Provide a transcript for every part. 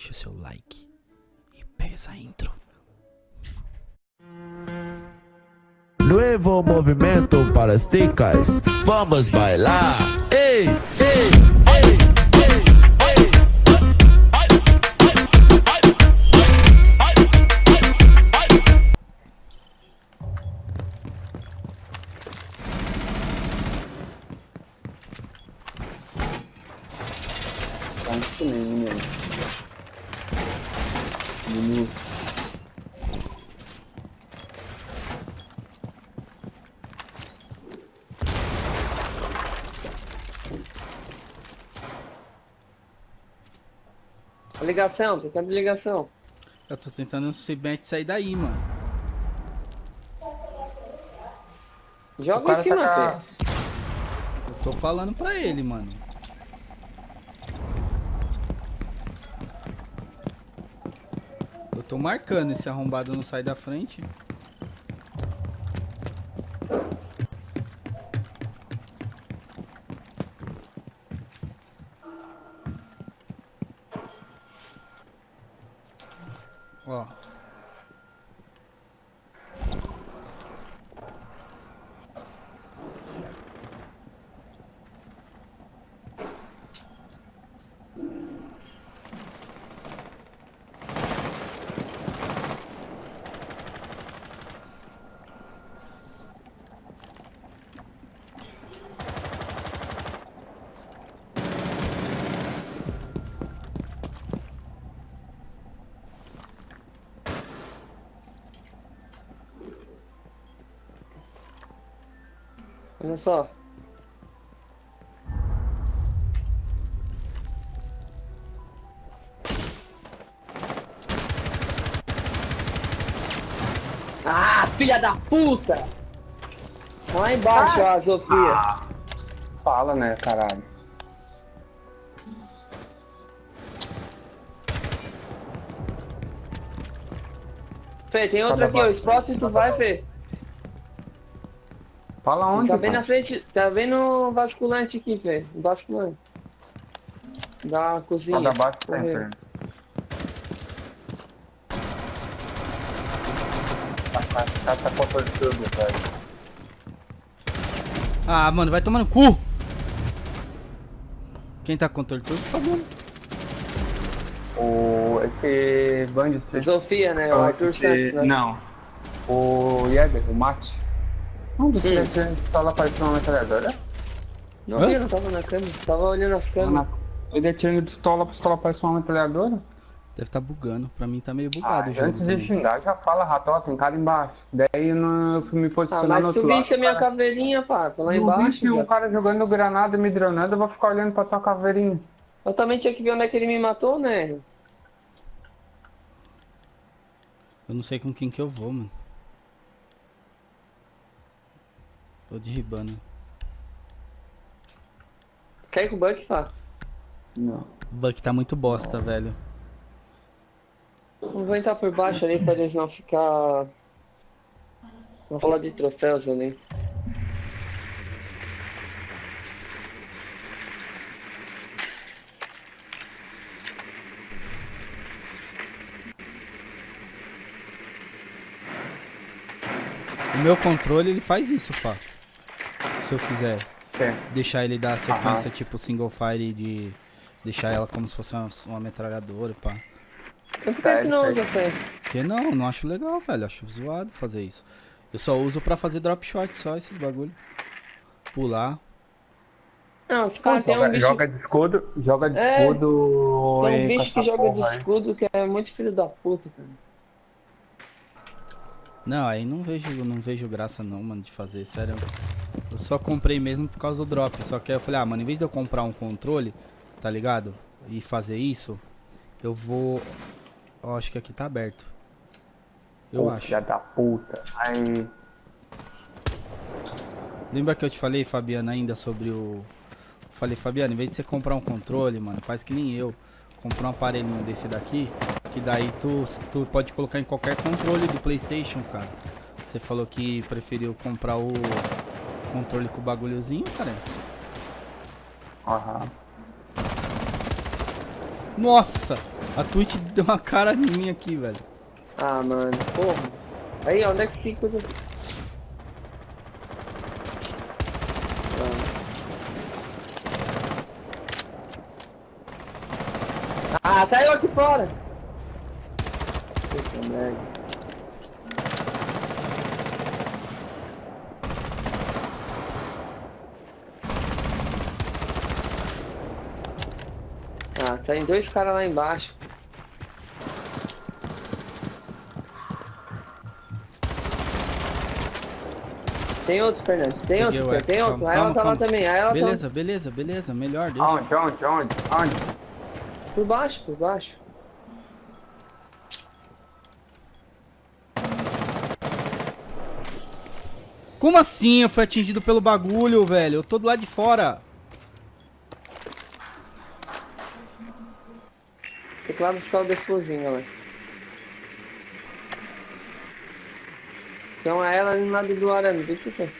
deixa seu like e pega essa intro. Nuevo movimento para as ticas. Vamos bailar. Ei, ei, ei, ei, ei. Menino. A ligação, tem que abrir ligação. Eu tô tentando se mete sair daí, mano. Joga em cima, tá tô falando pra ele, mano. Tô marcando esse arrombado não sai da frente. Ó. Olha só. Ah, filha da puta! Lá embaixo, ó, Sofia. Fala, né, caralho. Fê, tem outra aqui, ó. Explode tu vai, Fê. Fala onde, Tá bem cara? na frente, tá bem no basculante aqui, Fê. O basculante. Da cozinha. Correio. sempre. Tá, tá, tá, tá controle tudo, velho. Ah, mano, vai tomar no cu! Quem tá com controle todo, por favor. O... Esse Band... Sofia, né? O Arthur esse... Santos, né? Não. O Jäger, o Mate. Não, você Hum. tinha pistola parecendo uma metralhadora? Não Hã? vi, eu não tava na câmera. Tava olhando as câmeras. Ele atirando pistola, a pistola parece uma metralhadora? Deve tá bugando. Pra mim tá meio Ah, bugado o jogo. antes de também. xingar, já fala, rato, ó, tem cara embaixo. Daí no- eu fui me Ah, posicionar no mas outro tu lado. visse a minha cara- caveirinha, pá. Tô lá Eu embaixo. se um já. cara jogando granada, me dronando, eu vou ficar olhando pra tua caveirinha. Eu também tinha que ver onde é que ele me matou, né? Eu não sei com quem que eu vou, mano. Tô derribando. Quer ir com o Buck, pá? Não. O Buck tá muito bosta, velho. Vou entrar por baixo ali pra eles não ficar. Vou falar de troféus ali. O meu controle, ele faz isso, Fá. Se eu quiser É. deixar ele dar a sequência tipo single fire de deixar ela como se fosse uma, uma metralhadora, pá. Por que que não usa, Fê? Porque não, não acho legal, velho. Acho zoado fazer isso. Eu só uso pra fazer drop shot, só esses bagulho. Pular. Não, os caras tem um Joga, bicho. joga de escudo, joga de É, escudo Tem um bicho que joga de porra aí. escudo que é muito filho da puta, cara. Não, aí não vejo, não vejo graça não, mano, de fazer, sério. Eu só comprei mesmo por causa do drop. Só que aí eu falei, ah, mano, em vez de eu comprar um controle, tá ligado? E fazer isso, eu vou. Ó, acho que aqui tá aberto. Eu Pô, acho. Filha da puta. Aí. Lembra que eu te falei, Fabiana, ainda sobre o. Falei, Fabiana, em vez de você comprar um controle, mano, faz que nem eu. Comprar um aparelhinho desse daqui, que daí tu, tu pode colocar em qualquer controle do Playstation, cara. Você falou que preferiu comprar o controle com o bagulhozinho, cara. Aham. Nossa! A Twitch deu uma cara em mim aqui, velho. Ah, mano, porra. Aí, onde é que fica coisa... Ah, saiu aqui fora! Puta merda. Ah, tem dois caras lá embaixo. Tem outro, Fernando. Tem Peguei outro, tem outro. Calma, Aí ela calma, tá lá também. Aí ela tá Beleza, beleza, beleza. Melhor, deixa. Aonde, aonde, aonde, aonde? por baixo, por baixo. Como assim eu fui atingido pelo bagulho, velho? Eu tô do lado de fora. Tem que ir lá buscar o defusing, galera. Então é ela ali no lado do arame, deixa eu ver.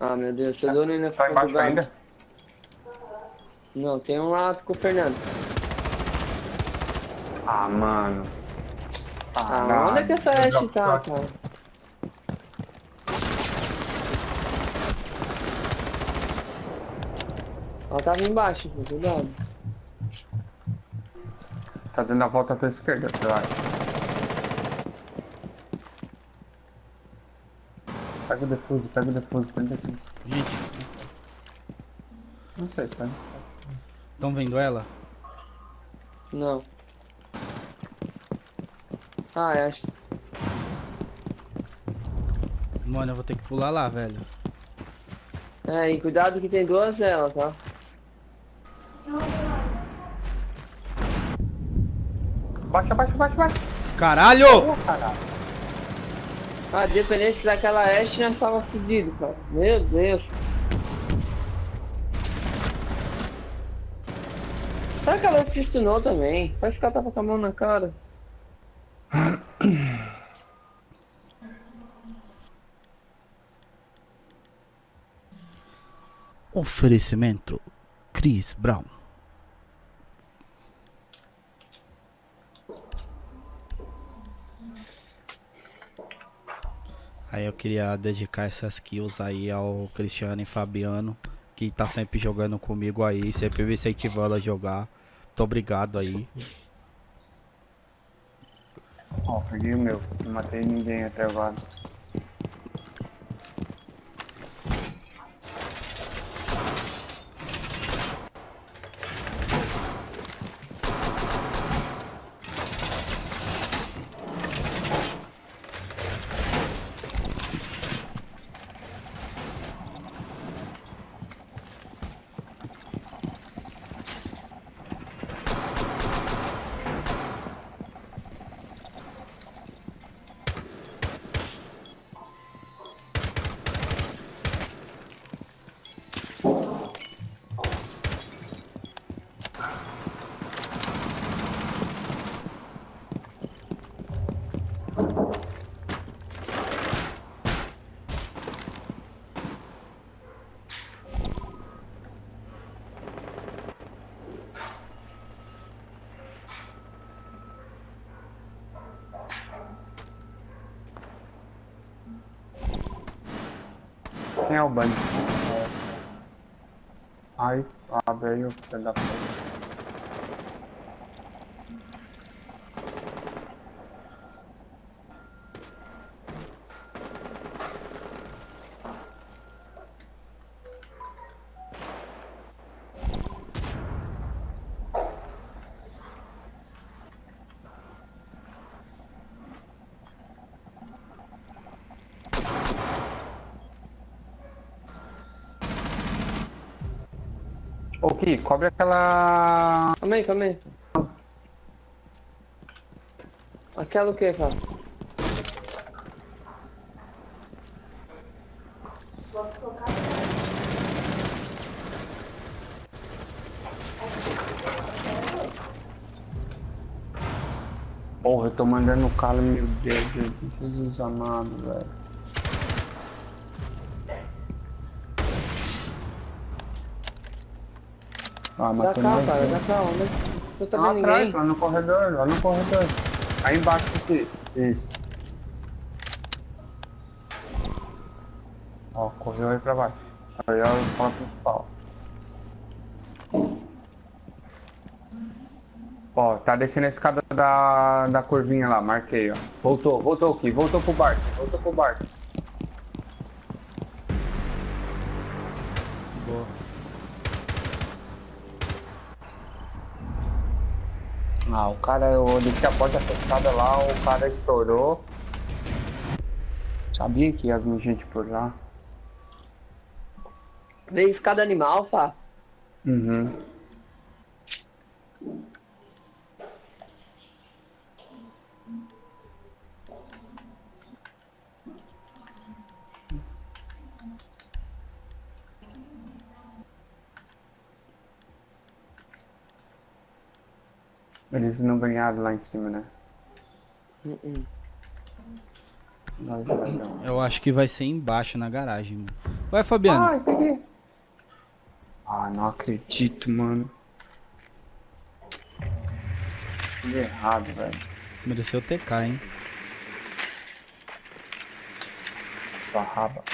Ah, meu Deus, seu dono ainda Tá ficou embaixo ainda? Não, tem um lá com o Fernando. Ah, mano. Ah, não. onde é que essa dropo tá, cara? Ela tava embaixo, pô, cuidado. Tá dando a volta pra esquerda, eu acho. Pega o defuso, pega o defuso, 36. Gente, Não sei, tá? estão vendo ela? Não. Ah, eu acho que Mano, eu vou ter que pular lá, velho. É, e cuidado que tem duas delas, tá? Baixa, baixa, baixa, baixa. Caralho! Caralho. Ah, dependente daquela Ashe, nós tava fudido, cara. Meu Deus. Será que ela se stunou também? Parece que ela tava com a mão na cara. Oferecimento Chris Brown. Aí eu queria dedicar essas kills aí ao Cristiano e Fabiano, que tá sempre jogando comigo aí, sempre me incentivando a jogar. Muito obrigado aí. Ó, peguei o meu. Não matei ninguém até agora. Quem é o Bunny? Ai, abre aí o Ô, Ki, cobre aquela... Calma aí, calma aí. Aquela o que, cara? Porra, eu tô mandando calo, meu Deus, Jesus amado, velho. Ah, Da matou cá, nós cara, da cá, onde? Não tô Lá vendo atrás, ninguém. lá no corredor, lá no corredor. Aí embaixo aqui. Isso. Ó, correu aí pra baixo. Aí é o sala principal. Ó, tá descendo a escada da, da curvinha lá, marquei, ó. Voltou, voltou aqui, voltou pro barco, voltou pro barco. Boa. Ah, o cara, eu deixei a porta fechada lá, o cara estourou. Sabia que ia vir gente por lá. Veio escada animal, pá. Uhum. Eles não ganharam lá em cima, né? Uh -uh. Nós. Eu acho que vai ser embaixo na garagem, mano. Vai, Fabiano. Ah. Ah, não acredito, mano. Tudo errado, velho. Mereceu TK, hein? Sua raba.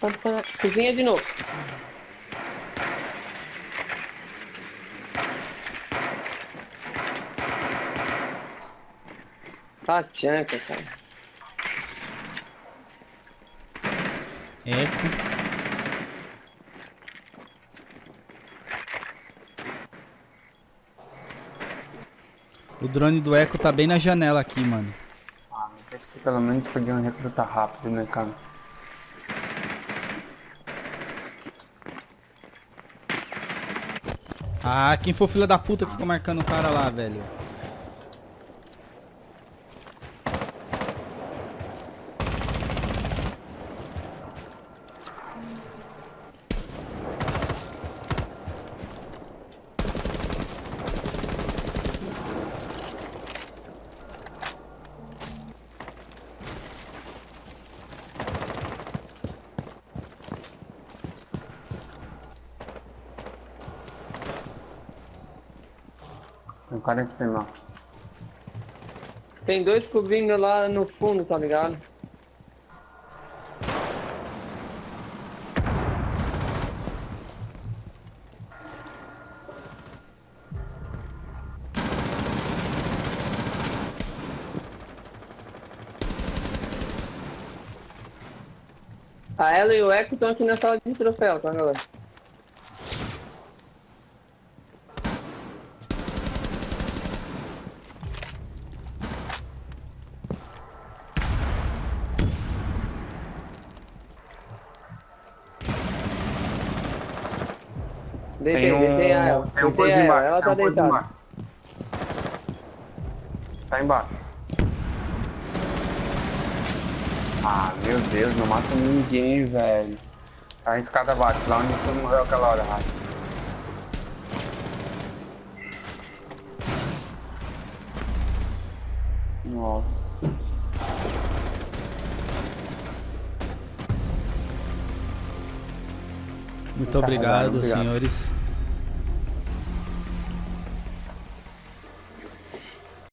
Pode parar. Cozinha de novo. Tchanca, cara. Eco. O drone do Eco tá bem na janela aqui, mano. Ah, pensa que pelo menos podiam recrutar rápido, né, cara? Ah, quem foi o filho da puta que ficou marcando o cara lá, velho? Tem um cara em cima. Tem dois cobrindo lá no fundo, tá ligado? A ela e o Echo estão aqui na sala de troféu, tá galera? Deitei, Tem deitei um, ela. tem um Deitei coisa embaixo. ela tem tá um deitada. embaixo. Tá embaixo. Ah, meu Deus, não mata ninguém, velho. Tá a escada abaixo, lá onde tu morreu aquela hora, Rafa. Nossa. Muito obrigado, obrigado. senhores.